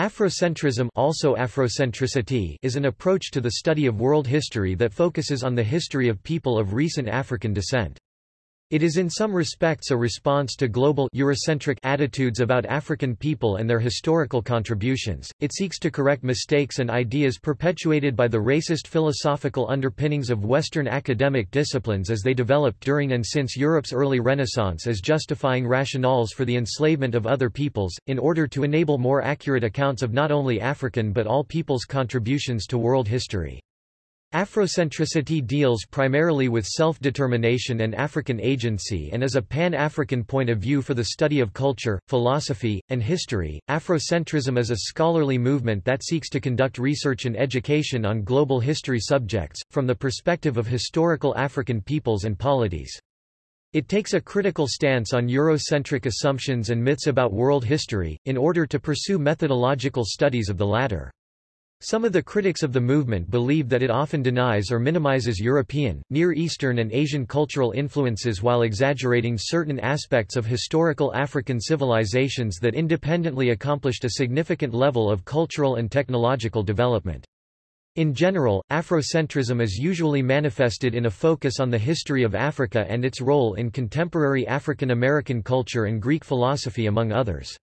Afrocentrism also Afrocentricity is an approach to the study of world history that focuses on the history of people of recent African descent. It is in some respects a response to global Eurocentric attitudes about African people and their historical contributions. It seeks to correct mistakes and ideas perpetuated by the racist philosophical underpinnings of Western academic disciplines as they developed during and since Europe's early Renaissance as justifying rationales for the enslavement of other peoples, in order to enable more accurate accounts of not only African but all peoples' contributions to world history. Afrocentricity deals primarily with self-determination and African agency and is a pan-African point of view for the study of culture, philosophy, and history. Afrocentrism is a scholarly movement that seeks to conduct research and education on global history subjects, from the perspective of historical African peoples and polities. It takes a critical stance on Eurocentric assumptions and myths about world history, in order to pursue methodological studies of the latter. Some of the critics of the movement believe that it often denies or minimizes European, Near Eastern and Asian cultural influences while exaggerating certain aspects of historical African civilizations that independently accomplished a significant level of cultural and technological development. In general, Afrocentrism is usually manifested in a focus on the history of Africa and its role in contemporary African American culture and Greek philosophy among others.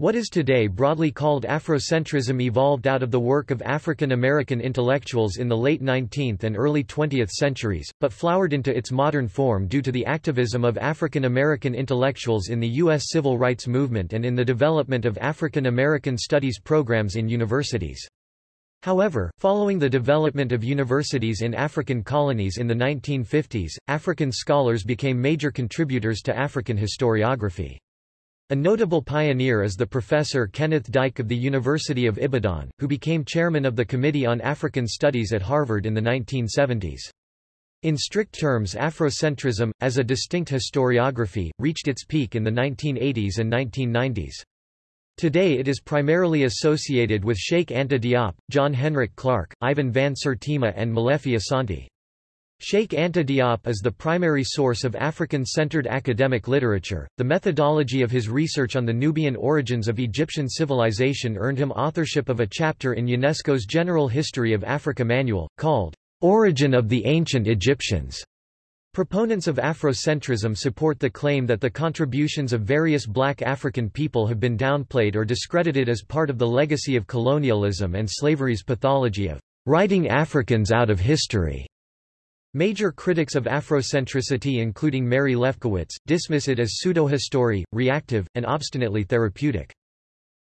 What is today broadly called Afrocentrism evolved out of the work of African American intellectuals in the late 19th and early 20th centuries, but flowered into its modern form due to the activism of African American intellectuals in the U.S. civil rights movement and in the development of African American studies programs in universities. However, following the development of universities in African colonies in the 1950s, African scholars became major contributors to African historiography. A notable pioneer is the professor Kenneth Dike of the University of Ibadan, who became chairman of the Committee on African Studies at Harvard in the 1970s. In strict terms Afrocentrism, as a distinct historiography, reached its peak in the 1980s and 1990s. Today it is primarily associated with Cheikh Anta Diop, John Henrik Clarke, Ivan van Sertima and Molefi Asante. Cheikh Anta Diop is the primary source of African-centered academic literature. The methodology of his research on the Nubian origins of Egyptian civilization earned him authorship of a chapter in UNESCO's General History of Africa Manual, called Origin of the Ancient Egyptians. Proponents of Afrocentrism support the claim that the contributions of various black African people have been downplayed or discredited as part of the legacy of colonialism and slavery's pathology of writing Africans out of history. Major critics of Afrocentricity including Mary Lefkowitz, dismiss it as pseudo-history, reactive, and obstinately therapeutic.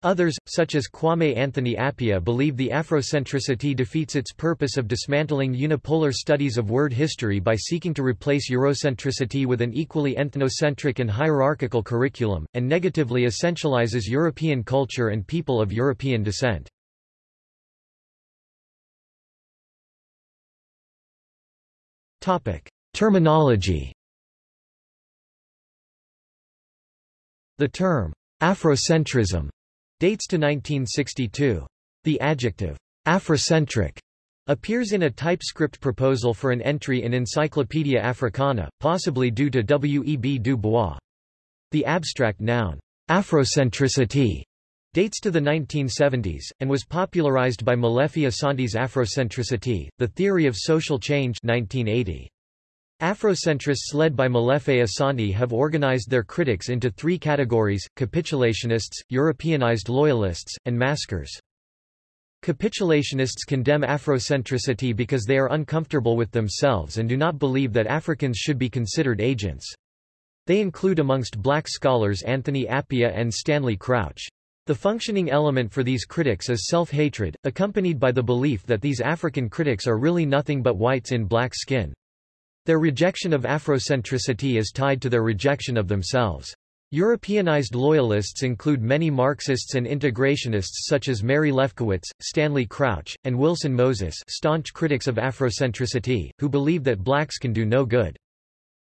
Others, such as Kwame Anthony Appiah believe the Afrocentricity defeats its purpose of dismantling unipolar studies of word history by seeking to replace Eurocentricity with an equally ethnocentric and hierarchical curriculum, and negatively essentializes European culture and people of European descent. Terminology. The term Afrocentrism dates to 1962. The adjective Afrocentric appears in a TypeScript proposal for an entry in Encyclopaedia Africana, possibly due to W. E. B. Du Bois. The abstract noun Afrocentricity dates to the 1970s, and was popularized by Molefi Asante's Afrocentricity, the theory of social change 1980. Afrocentrists led by Molefi Asante have organized their critics into three categories, capitulationists, Europeanized loyalists, and maskers. Capitulationists condemn Afrocentricity because they are uncomfortable with themselves and do not believe that Africans should be considered agents. They include amongst black scholars Anthony Appiah and Stanley Crouch. The functioning element for these critics is self-hatred, accompanied by the belief that these African critics are really nothing but whites in black skin. Their rejection of Afrocentricity is tied to their rejection of themselves. Europeanized loyalists include many Marxists and integrationists such as Mary Lefkowitz, Stanley Crouch, and Wilson Moses staunch critics of Afrocentricity, who believe that blacks can do no good.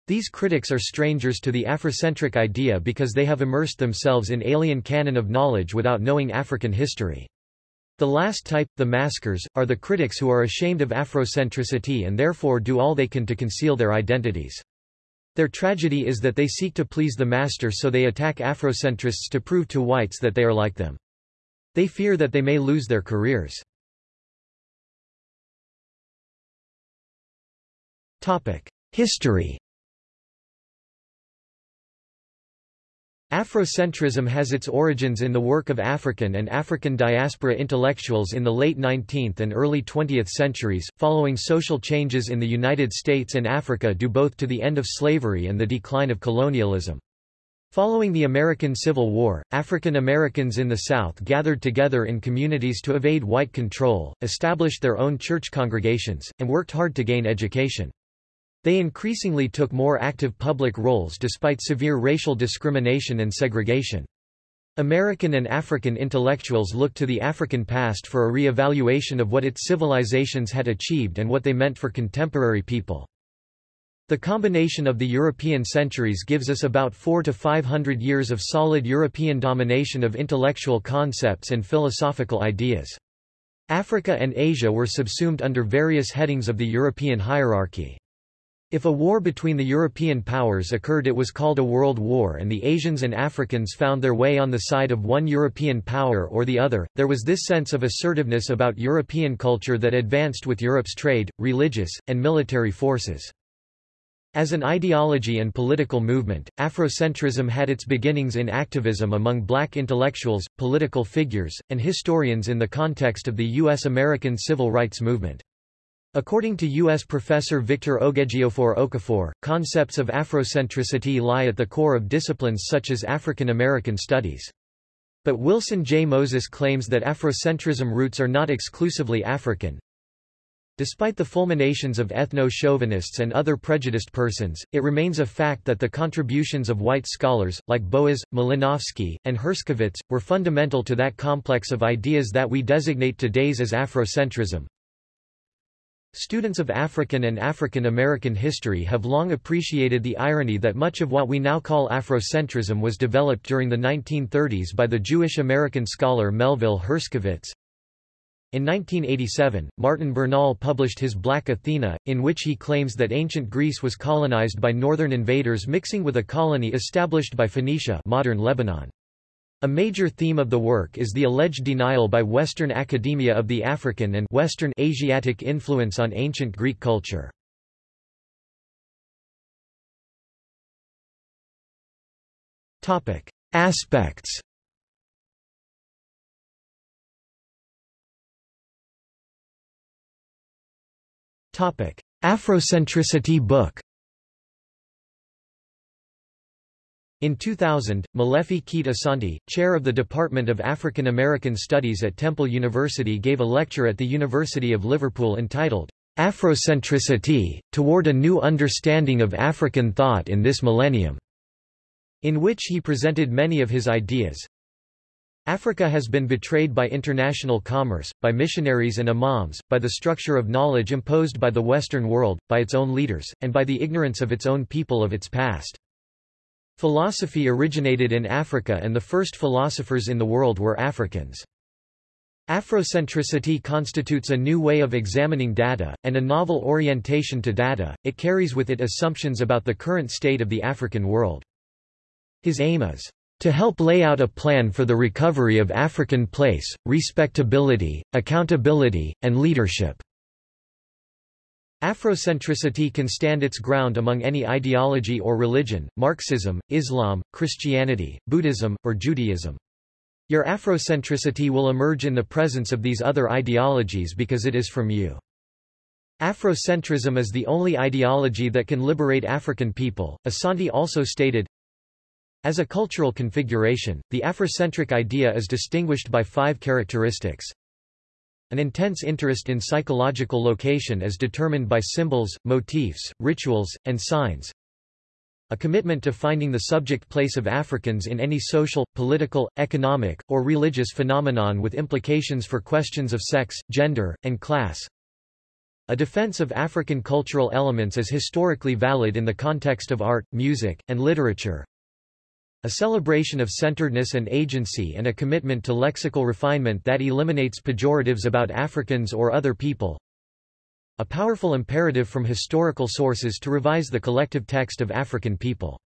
These critics are strangers to the Afrocentric idea because they have immersed themselves in alien canon of knowledge without knowing African history. The last type, the maskers, are the critics who are ashamed of Afrocentricity and therefore do all they can to conceal their identities. Their tragedy is that they seek to please the master so they attack Afrocentrists to prove to whites that they are like them. They fear that they may lose their careers. History Afrocentrism has its origins in the work of African and African diaspora intellectuals in the late 19th and early 20th centuries, following social changes in the United States and Africa due both to the end of slavery and the decline of colonialism. Following the American Civil War, African Americans in the South gathered together in communities to evade white control, established their own church congregations, and worked hard to gain education. They increasingly took more active public roles despite severe racial discrimination and segregation. American and African intellectuals looked to the African past for a re-evaluation of what its civilizations had achieved and what they meant for contemporary people. The combination of the European centuries gives us about four to five hundred years of solid European domination of intellectual concepts and philosophical ideas. Africa and Asia were subsumed under various headings of the European hierarchy. If a war between the European powers occurred it was called a world war and the Asians and Africans found their way on the side of one European power or the other. There was this sense of assertiveness about European culture that advanced with Europe's trade, religious, and military forces. As an ideology and political movement, Afrocentrism had its beginnings in activism among black intellectuals, political figures, and historians in the context of the U.S.-American civil rights movement. According to U.S. professor Victor Oguejiofor Okafor, concepts of Afrocentricity lie at the core of disciplines such as African American studies. But Wilson J. Moses claims that Afrocentrism roots are not exclusively African. Despite the fulminations of ethno-chauvinists and other prejudiced persons, it remains a fact that the contributions of white scholars, like Boas, Malinowski, and Herskovits, were fundamental to that complex of ideas that we designate today's as Afrocentrism. Students of African and African American history have long appreciated the irony that much of what we now call Afrocentrism was developed during the 1930s by the Jewish-American scholar Melville Herskovits. In 1987, Martin Bernal published his Black Athena, in which he claims that ancient Greece was colonized by northern invaders mixing with a colony established by Phoenicia modern Lebanon. A major theme of the work is the alleged denial by Western academia of the African and Western Asiatic influence on ancient Greek culture. Topic: Aspects. Topic: Afrocentricity book. In 2000, Molefi Kete Asante, chair of the Department of African American Studies at Temple University gave a lecture at the University of Liverpool entitled, Afrocentricity, Toward a New Understanding of African Thought in This Millennium, in which he presented many of his ideas. Africa has been betrayed by international commerce, by missionaries and imams, by the structure of knowledge imposed by the Western world, by its own leaders, and by the ignorance of its own people of its past. Philosophy originated in Africa and the first philosophers in the world were Africans. Afrocentricity constitutes a new way of examining data, and a novel orientation to data, it carries with it assumptions about the current state of the African world. His aim is to help lay out a plan for the recovery of African place, respectability, accountability, and leadership. Afrocentricity can stand its ground among any ideology or religion, Marxism, Islam, Christianity, Buddhism, or Judaism. Your Afrocentricity will emerge in the presence of these other ideologies because it is from you. Afrocentrism is the only ideology that can liberate African people, Asante also stated. As a cultural configuration, the Afrocentric idea is distinguished by five characteristics. An intense interest in psychological location as determined by symbols, motifs, rituals, and signs. A commitment to finding the subject place of Africans in any social, political, economic, or religious phenomenon with implications for questions of sex, gender, and class. A defense of African cultural elements as historically valid in the context of art, music, and literature. A celebration of centeredness and agency and a commitment to lexical refinement that eliminates pejoratives about Africans or other people. A powerful imperative from historical sources to revise the collective text of African people.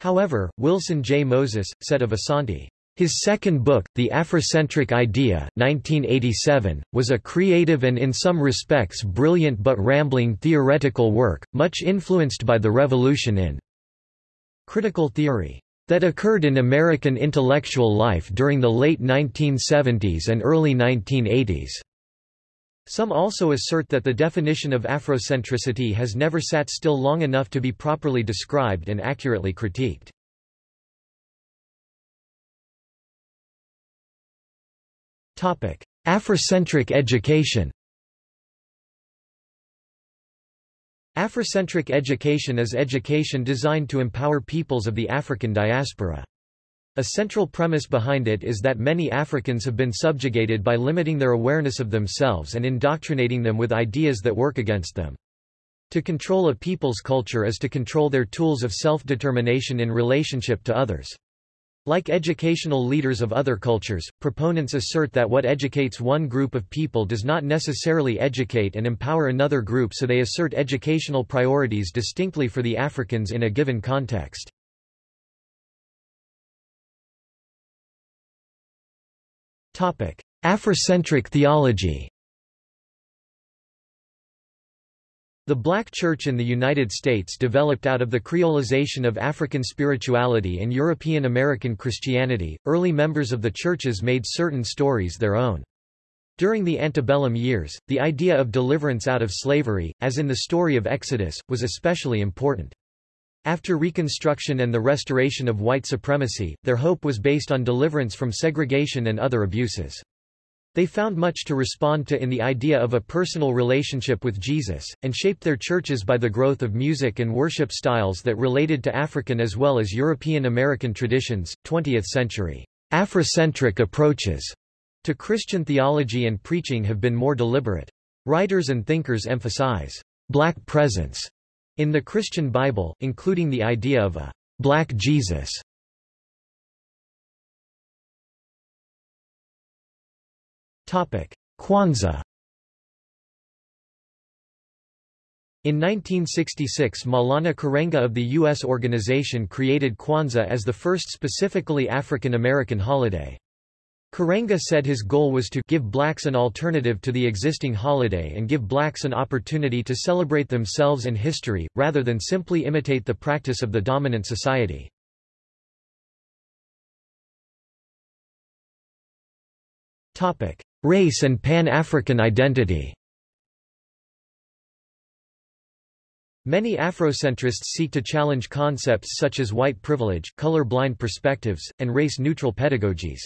However, Wilson J. Moses, said of Asante, His second book, The Afrocentric Idea 1987, was a creative and in some respects brilliant but rambling theoretical work, much influenced by the revolution in critical theory that occurred in American intellectual life during the late 1970s and early 1980s. Some also assert that the definition of Afrocentricity has never sat still long enough to be properly described and accurately critiqued. Afrocentric education Afrocentric education is education designed to empower peoples of the African diaspora. A central premise behind it is that many Africans have been subjugated by limiting their awareness of themselves and indoctrinating them with ideas that work against them. To control a people's culture is to control their tools of self-determination in relationship to others. Like educational leaders of other cultures, proponents assert that what educates one group of people does not necessarily educate and empower another group so they assert educational priorities distinctly for the Africans in a given context. Afrocentric theology The Black Church in the United States developed out of the creolization of African spirituality and European American Christianity. Early members of the churches made certain stories their own. During the antebellum years, the idea of deliverance out of slavery, as in the story of Exodus, was especially important. After Reconstruction and the restoration of white supremacy, their hope was based on deliverance from segregation and other abuses. They found much to respond to in the idea of a personal relationship with Jesus, and shaped their churches by the growth of music and worship styles that related to African as well as European American traditions. 20th century Afrocentric approaches to Christian theology and preaching have been more deliberate. Writers and thinkers emphasize black presence in the Christian Bible, including the idea of a black Jesus Kwanzaa In 1966 Maulana Karenga of the U.S. organization created Kwanzaa as the first specifically African American holiday. Karenga said his goal was to give blacks an alternative to the existing holiday and give blacks an opportunity to celebrate themselves and history, rather than simply imitate the practice of the dominant society. Race and Pan-African identity Many Afrocentrists seek to challenge concepts such as white privilege, color-blind perspectives, and race-neutral pedagogies.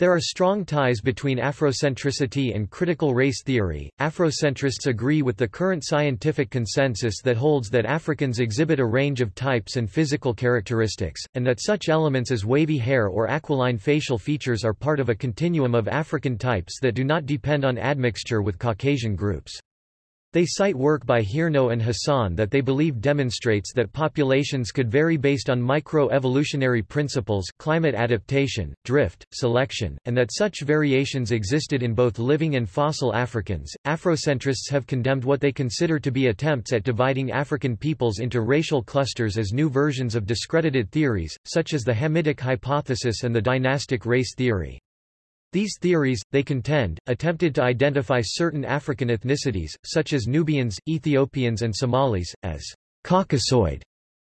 There are strong ties between Afrocentricity and critical race theory. Afrocentrists agree with the current scientific consensus that holds that Africans exhibit a range of types and physical characteristics, and that such elements as wavy hair or aquiline facial features are part of a continuum of African types that do not depend on admixture with Caucasian groups. They cite work by Hiernaux and Hassan that they believe demonstrates that populations could vary based on microevolutionary principles climate adaptation, drift, selection, and that such variations existed in both living and fossil Africans. Afrocentrists have condemned what they consider to be attempts at dividing African peoples into racial clusters as new versions of discredited theories, such as the Hamitic hypothesis and the dynastic race theory. These theories, they contend, attempted to identify certain African ethnicities, such as Nubians, Ethiopians and Somalis, as Caucasoid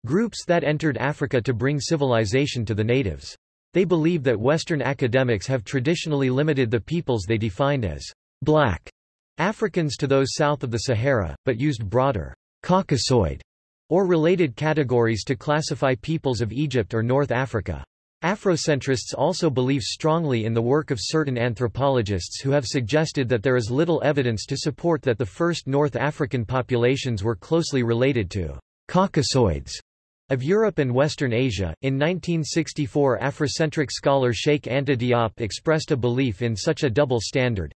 groups that entered Africa to bring civilization to the natives. They believe that Western academics have traditionally limited the peoples they defined as black Africans to those south of the Sahara, but used broader Caucasoid or related categories to classify peoples of Egypt or North Africa. Afrocentrists also believe strongly in the work of certain anthropologists who have suggested that there is little evidence to support that the first North African populations were closely related to Caucasoids of Europe and Western Asia. In 1964, Afrocentric scholar Cheikh Anta Diop expressed a belief in such a double standard.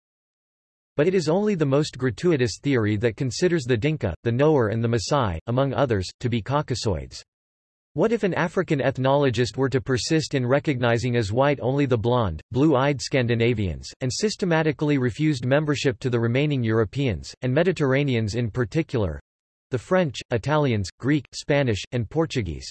But it is only the most gratuitous theory that considers the Dinka, the Nuer and the Maasai, among others, to be Caucasoids. What if an African ethnologist were to persist in recognizing as white only the blonde, blue-eyed Scandinavians, and systematically refused membership to the remaining Europeans, and Mediterraneans in particular—the French, Italians, Greek, Spanish, and Portuguese?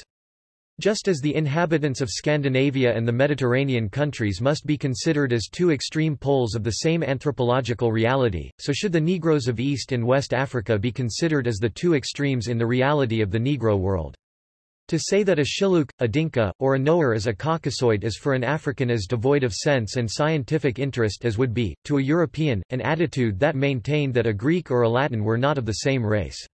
Just as the inhabitants of Scandinavia and the Mediterranean countries must be considered as two extreme poles of the same anthropological reality, so should the Negroes of East and West Africa be considered as the two extremes in the reality of the Negro world. To say that a Shilluk, a Dinka, or a Nuer is a Caucasoid is for an African as devoid of sense and scientific interest as would be, to a European, an attitude that maintained that a Greek or a Latin were not of the same race.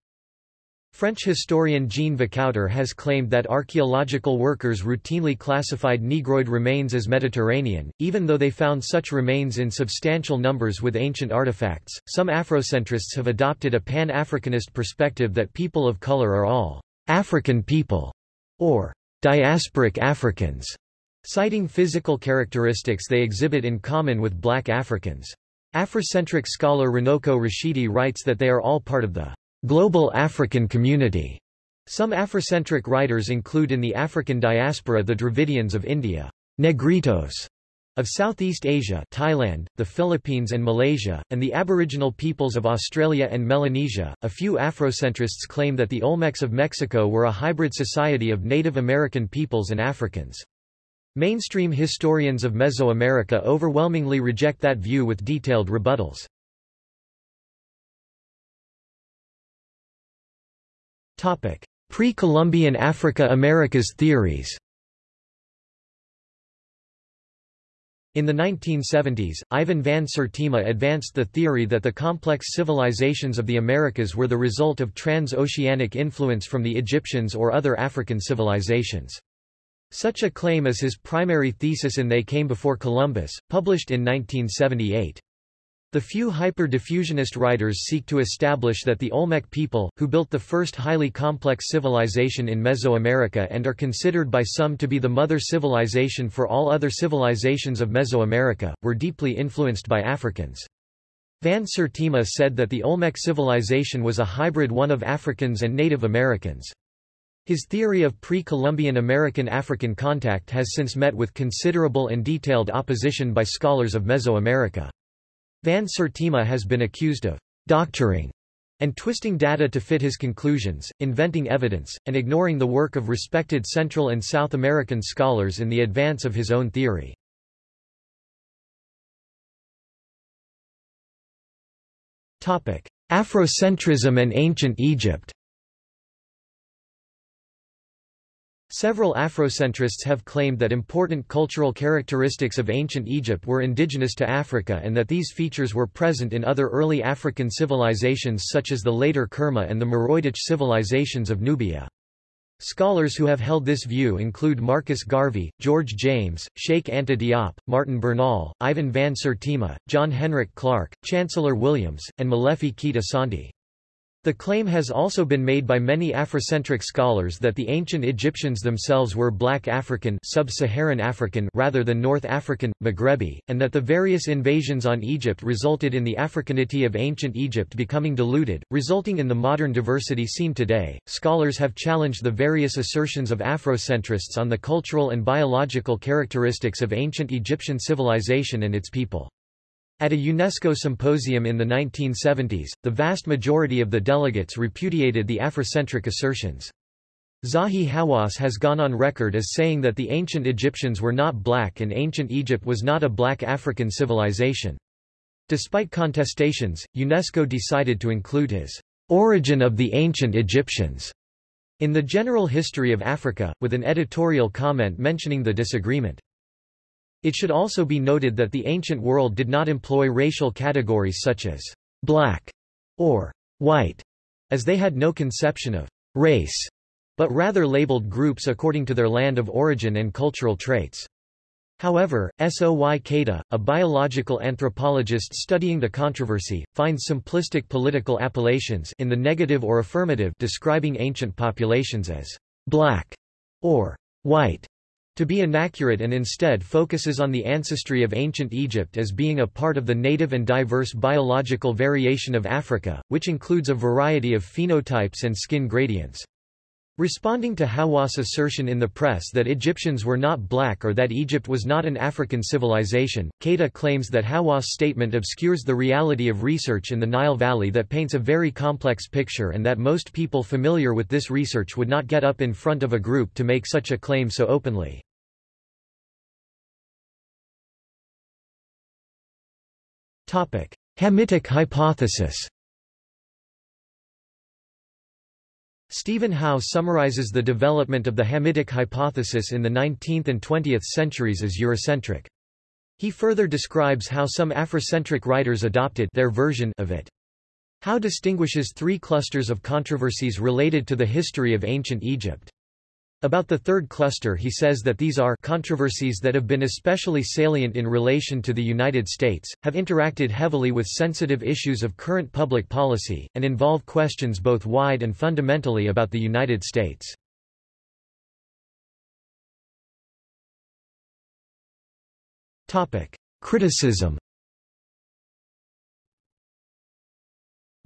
French historian Jean Vercoutter has claimed that archaeological workers routinely classified Negroid remains as Mediterranean, even though they found such remains in substantial numbers with ancient artifacts. Some Afrocentrists have adopted a pan Africanist perspective that people of color are all African people, or diasporic Africans, citing physical characteristics they exhibit in common with black Africans. Afrocentric scholar Runoko Rashidi writes that they are all part of the global African community. Some Afrocentric writers include in the African diaspora the Dravidians of India, Negritos of Southeast Asia Thailand, the Philippines and Malaysia, and the aboriginal peoples of Australia and Melanesia. A few Afrocentrists claim that the Olmecs of Mexico were a hybrid society of Native American peoples and Africans. Mainstream historians of Mesoamerica overwhelmingly reject that view with detailed rebuttals. Pre-Columbian Africa Americas theories In the 1970s, Ivan van Sertima advanced the theory that the complex civilizations of the Americas were the result of trans-oceanic influence from the Egyptians or other African civilizations. Such a claim is his primary thesis in They Came Before Columbus, published in 1978. The few hyper-diffusionist writers seek to establish that the Olmec people, who built the first highly complex civilization in Mesoamerica and are considered by some to be the mother civilization for all other civilizations of Mesoamerica, were deeply influenced by Africans. Van Sertima said that the Olmec civilization was a hybrid one of Africans and Native Americans. His theory of pre-Columbian American-African contact has since met with considerable and detailed opposition by scholars of Mesoamerica. Van Sertima has been accused of doctoring and twisting data to fit his conclusions, inventing evidence, and ignoring the work of respected Central and South American scholars in the advance of his own theory. Afrocentrism and ancient Egypt Several Afrocentrists have claimed that important cultural characteristics of ancient Egypt were indigenous to Africa and that these features were present in other early African civilizations such as the later Kerma and the Meroitic civilizations of Nubia. Scholars who have held this view include Marcus Garvey, George James, Cheikh Anta Diop, Martin Bernal, Ivan van Sertima, John Henrik Clarke, Chancellor Williams, and Molefi Kete Asante. The claim has also been made by many Afrocentric scholars that the ancient Egyptians themselves were black African sub-Saharan African rather than North African, Maghrebi, and that the various invasions on Egypt resulted in the Africanity of ancient Egypt becoming diluted, resulting in the modern diversity seen today. Scholars have challenged the various assertions of Afrocentrists on the cultural and biological characteristics of ancient Egyptian civilization and its people. At a UNESCO symposium in the 1970s, the vast majority of the delegates repudiated the Afrocentric assertions. Zahi Hawass has gone on record as saying that the ancient Egyptians were not black and ancient Egypt was not a black African civilization. Despite contestations, UNESCO decided to include his origin of the ancient Egyptians in the general history of Africa, with an editorial comment mentioning the disagreement. It should also be noted that the ancient world did not employ racial categories such as black or white, as they had no conception of race, but rather labeled groups according to their land of origin and cultural traits. However, Soy Keita, a biological anthropologist studying the controversy, finds simplistic political appellations in the negative or affirmative describing ancient populations as black or white to be inaccurate and instead focuses on the ancestry of ancient Egypt as being a part of the native and diverse biological variation of Africa, which includes a variety of phenotypes and skin gradients. Responding to Hawass' assertion in the press that Egyptians were not black or that Egypt was not an African civilization, Keita claims that Hawass' statement obscures the reality of research in the Nile Valley that paints a very complex picture and that most people familiar with this research would not get up in front of a group to make such a claim so openly. Hamitic hypothesis Stephen Howe summarizes the development of the Hamitic hypothesis in the 19th and 20th centuries as Eurocentric. He further describes how some Afrocentric writers adopted their version of it. Howe distinguishes three clusters of controversies related to the history of ancient Egypt. About the third cluster he says that these are controversies that have been especially salient in relation to the United States, have interacted heavily with sensitive issues of current public policy, and involve questions both wide and fundamentally about the United States. Criticism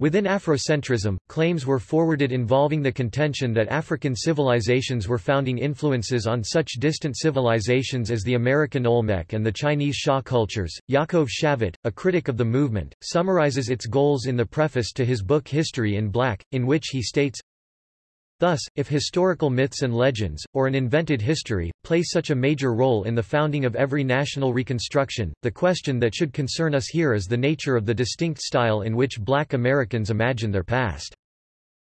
Within Afrocentrism, claims were forwarded involving the contention that African civilizations were founding influences on such distant civilizations as the American Olmec and the Chinese Xia cultures. Yaakov Shavit, a critic of the movement, summarizes its goals in the preface to his book History in Black, in which he states, Thus, if historical myths and legends, or an invented history, play such a major role in the founding of every national reconstruction, the question that should concern us here is the nature of the distinct style in which black Americans imagine their past.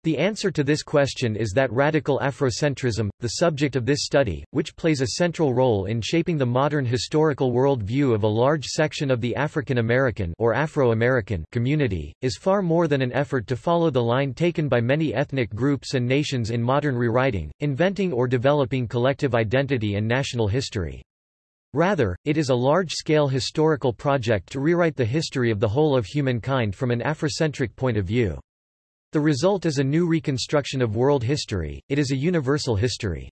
The answer to this question is that radical Afrocentrism, the subject of this study, which plays a central role in shaping the modern historical world view of a large section of the African American or Afro-American community, is far more than an effort to follow the line taken by many ethnic groups and nations in modern rewriting, inventing or developing collective identity and national history. Rather, it is a large-scale historical project to rewrite the history of the whole of humankind from an Afrocentric point of view. The result is a new reconstruction of world history, it is a universal history.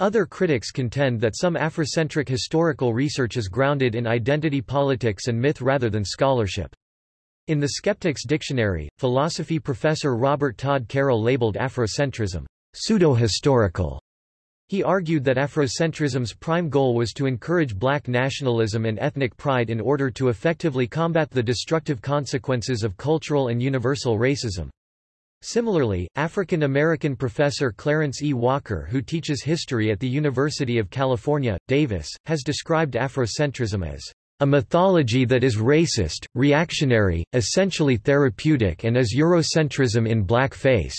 Other critics contend that some Afrocentric historical research is grounded in identity politics and myth rather than scholarship. In the Skeptics Dictionary, philosophy professor Robert Todd Carroll labeled Afrocentrism pseudo-historical he argued that Afrocentrism's prime goal was to encourage black nationalism and ethnic pride in order to effectively combat the destructive consequences of cultural and universal racism. Similarly, African American professor Clarence E. Walker who teaches history at the University of California, Davis, has described Afrocentrism as a mythology that is racist, reactionary, essentially therapeutic and as Eurocentrism in blackface.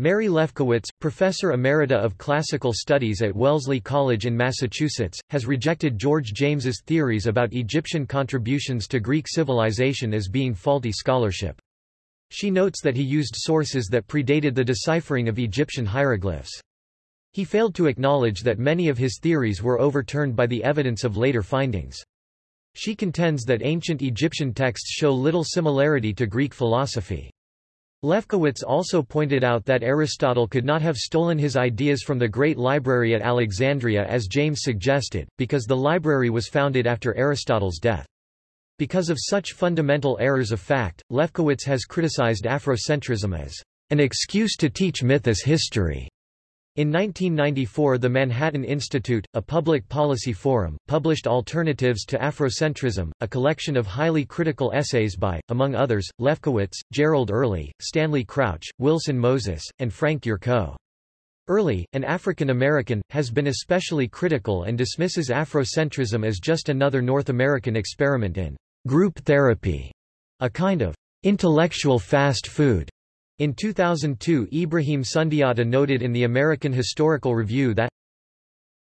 Mary Lefkowitz, professor emerita of classical studies at Wellesley College in Massachusetts, has rejected George James's theories about Egyptian contributions to Greek civilization as being faulty scholarship. She notes that he used sources that predated the deciphering of Egyptian hieroglyphs. He failed to acknowledge that many of his theories were overturned by the evidence of later findings. She contends that ancient Egyptian texts show little similarity to Greek philosophy. Lefkowitz also pointed out that Aristotle could not have stolen his ideas from the Great Library at Alexandria as James suggested, because the library was founded after Aristotle's death. Because of such fundamental errors of fact, Lefkowitz has criticized Afrocentrism as an excuse to teach myth as history. In 1994 the Manhattan Institute, a public policy forum, published Alternatives to Afrocentrism, a collection of highly critical essays by, among others, Lefkowitz, Gerald Early, Stanley Crouch, Wilson Moses, and Frank Yurco. Early, an African American, has been especially critical and dismisses Afrocentrism as just another North American experiment in group therapy, a kind of intellectual fast food. In 2002 Ibrahim Sundiata noted in the American Historical Review that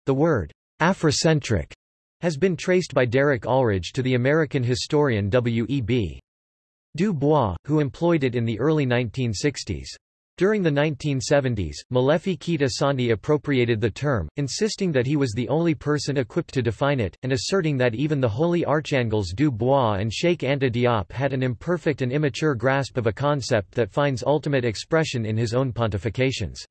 the word Afrocentric has been traced by Derek Ulrich to the American historian W.E.B. Du Bois, who employed it in the early 1960s. During the 1970s, Molefi Kete Asante appropriated the term, insisting that he was the only person equipped to define it, and asserting that even the holy archangels Du Bois and Cheikh Anta Diop had an imperfect and immature grasp of a concept that finds ultimate expression in his own pontifications.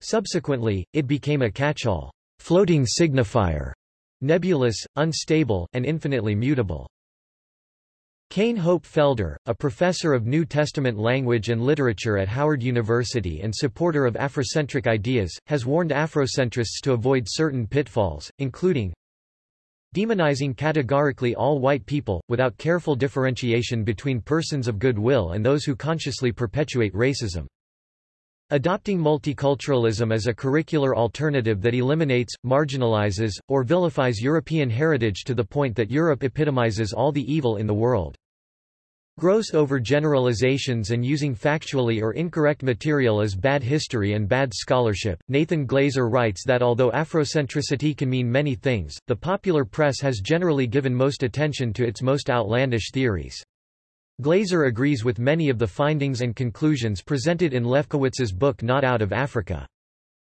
Subsequently, it became a catch-all, floating signifier, nebulous, unstable, and infinitely mutable. Cain Hope Felder, a professor of New Testament language and literature at Howard University and supporter of Afrocentric ideas, has warned Afrocentrists to avoid certain pitfalls, including demonizing categorically all white people, without careful differentiation between persons of goodwill and those who consciously perpetuate racism. Adopting multiculturalism as a curricular alternative that eliminates, marginalizes, or vilifies European heritage to the point that Europe epitomizes all the evil in the world. Gross overgeneralizations and using factually or incorrect material as bad history and bad scholarship. Nathan Glazer writes that although Afrocentricity can mean many things, the popular press has generally given most attention to its most outlandish theories. Glazer agrees with many of the findings and conclusions presented in Lefkowitz's book Not Out of Africa.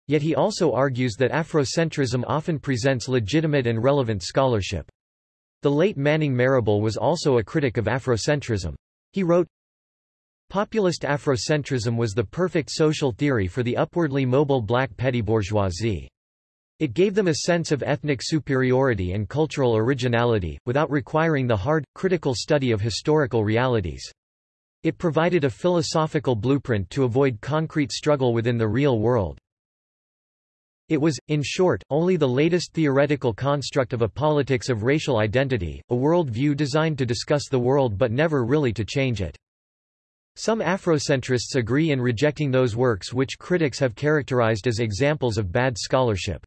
Yet he also argues that Afrocentrism often presents legitimate and relevant scholarship. The late Manning Marable was also a critic of Afrocentrism. He wrote, Populist Afrocentrism was the perfect social theory for the upwardly mobile black petty bourgeoisie. It gave them a sense of ethnic superiority and cultural originality, without requiring the hard, critical study of historical realities. It provided a philosophical blueprint to avoid concrete struggle within the real world. It was, in short, only the latest theoretical construct of a politics of racial identity, a world view designed to discuss the world but never really to change it. Some Afrocentrists agree in rejecting those works which critics have characterized as examples of bad scholarship.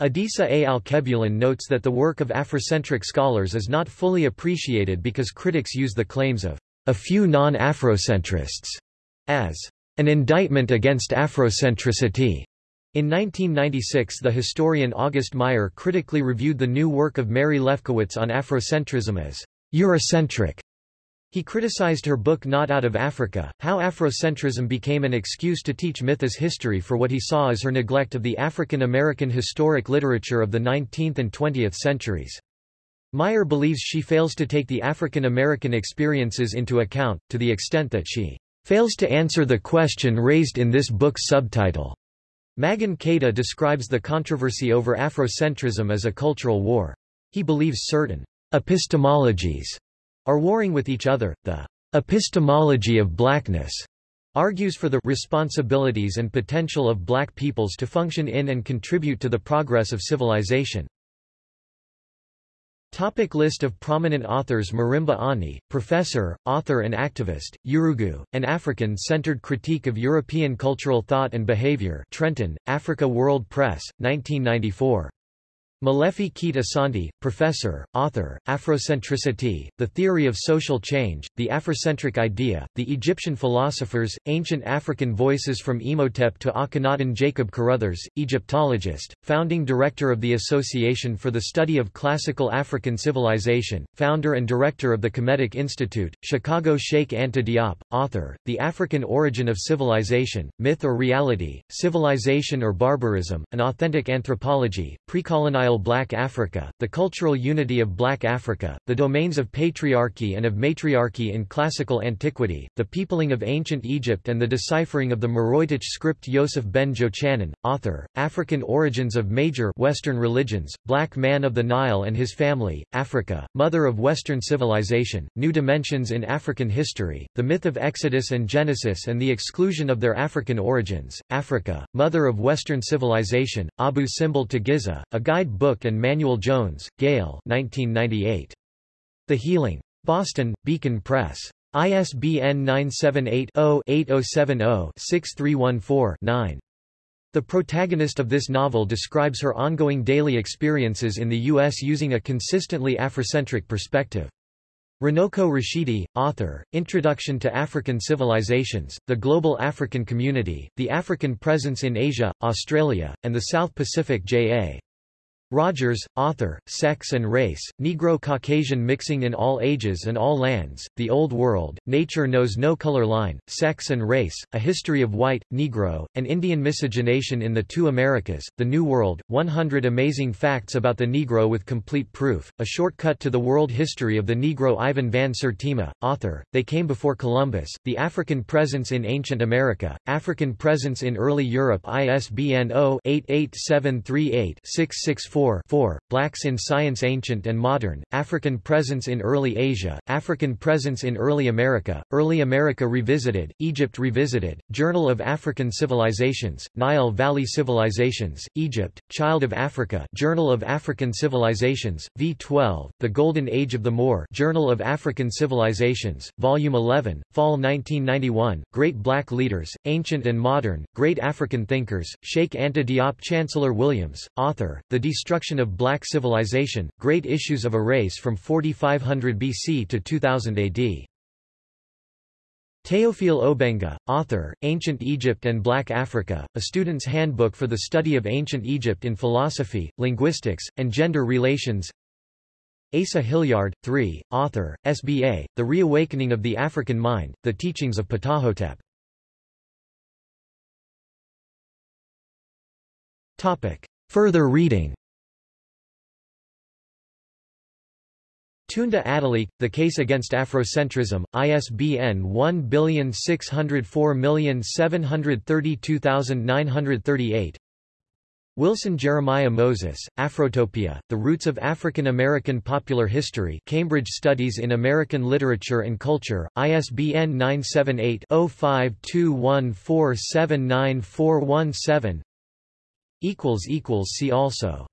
Adisa A. Alkebulan notes that the work of Afrocentric scholars is not fully appreciated because critics use the claims of a few non-Afrocentrists as an indictment against Afrocentricity. In 1996 the historian August Meier critically reviewed the new work of Mary Lefkowitz on Afrocentrism as Eurocentric he criticized her book Not Out of Africa, how Afrocentrism became an excuse to teach myth as history for what he saw as her neglect of the African American historic literature of the 19th and 20th centuries. Meier believes she fails to take the African American experiences into account, to the extent that she fails to answer the question raised in this book's subtitle. Maghan Keita describes the controversy over Afrocentrism as a cultural war. He believes certain epistemologies are warring with each other. The epistemology of blackness argues for the responsibilities and potential of black peoples to function in and contribute to the progress of civilization. Topic list of prominent authors Marimba Ani, professor, author and activist, Yurugu, an African-centered critique of European cultural thought and behavior Trenton, Africa World Press, 1994. Molefi Kete Asante, professor, author, Afrocentricity, The Theory of Social Change, The Afrocentric Idea, The Egyptian Philosophers, Ancient African Voices from Imhotep to Akhenaten Jacob Carruthers, Egyptologist, founding director of the Association for the Study of Classical African Civilization, founder and director of the Kemetic Institute, Chicago Cheikh Anta Diop, author, The African Origin of Civilization, Myth or Reality, Civilization or Barbarism, An Authentic Anthropology, Precolonial Black Africa, the cultural unity of Black Africa, the domains of patriarchy and of matriarchy in classical antiquity, the peopling of ancient Egypt and the deciphering of the Meroitic script Yosef ben Jochanan, author, African origins of major Western religions, Black man of the Nile and his family, Africa, mother of Western civilization, new dimensions in African history, the myth of Exodus and Genesis and the exclusion of their African origins, Africa, mother of Western civilization, Abu Simbel to Giza, a guide Book and Manuel Jones, Gayl 1998. The Healing. Boston, Beacon Press. ISBN 978-0-8070-6314-9. The protagonist of this novel describes her ongoing daily experiences in the U.S. using a consistently Afrocentric perspective. Runoko Rashidi, author, Introduction to African Civilizations, The Global African Community, The African Presence in Asia, Australia, and the South Pacific J.A. Rogers, author, Sex and Race, Negro-Caucasian Mixing in All Ages and All Lands, The Old World, Nature Knows No Color Line, Sex and Race, A History of White, Negro, and Indian Miscegenation in the Two Americas, The New World, 100 Amazing Facts About the Negro with Complete Proof, A Shortcut to the World History of the Negro Ivan van Sertima, author, They Came Before Columbus, The African Presence in Ancient America, African Presence in Early Europe ISBN 0-88738-664 4 4, Blacks in Science Ancient and Modern, African Presence in Early Asia, African Presence in Early America, Early America Revisited, Egypt Revisited, Journal of African Civilizations, Nile Valley Civilizations, Egypt, Child of Africa Journal of African Civilizations, V12, The Golden Age of the Moor Journal of African Civilizations, Volume 11, Fall 1991, Great Black Leaders, Ancient and Modern, Great African Thinkers, Cheikh Anta Diop Chancellor Williams, author, The Destruction of Black Civilization, Great Issues of a Race from 4500 BC to 2000 AD. Théophile Obenga, author, Ancient Egypt and Black Africa, A Student's Handbook for the Study of Ancient Egypt in Philosophy, Linguistics, and Gender Relations Asa Hilliard, 3, author, SBA, The Reawakening of the African Mind, The Teachings of Ptahhotep. Further reading Tunde Adeleke, The Case Against Afrocentrism, ISBN 1604732938 Wilson Jeremiah Moses, Afrotopia, The Roots of African American Popular History Cambridge Studies in American Literature and Culture, ISBN 978-0521479417 See also